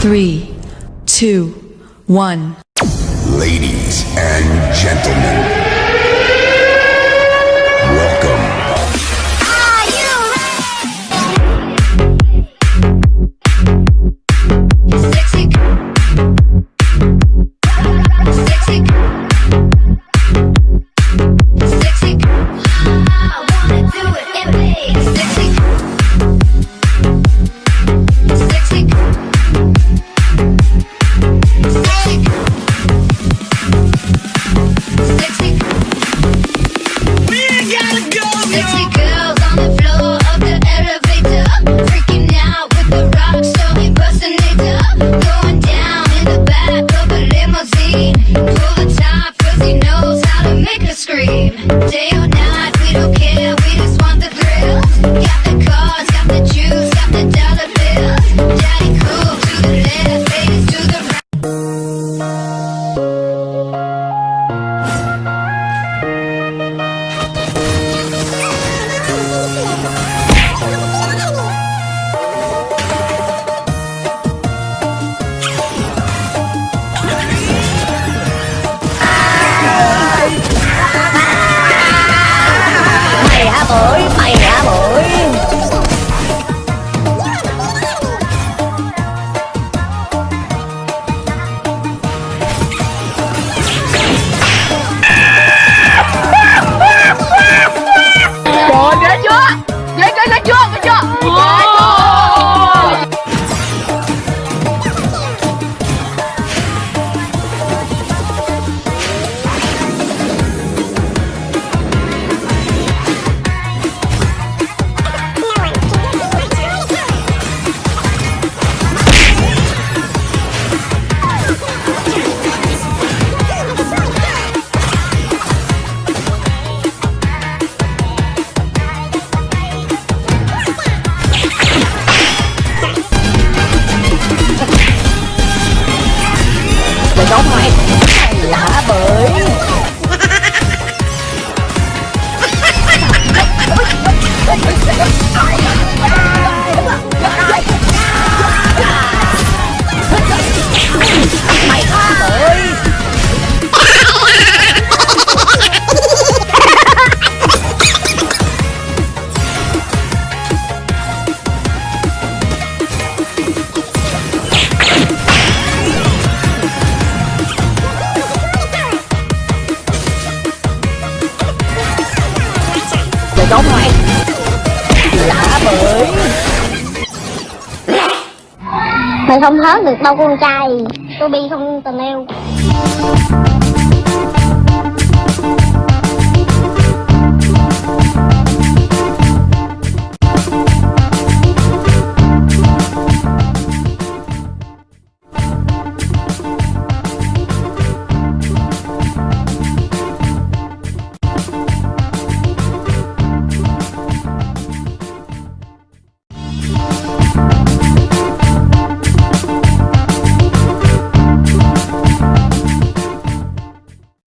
Three, two, one. Ladies and gentlemen. chó mày Đã bởi Mày không hớt được đâu con trai. Tôi bi không tình yêu.